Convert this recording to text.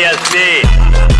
olha assim.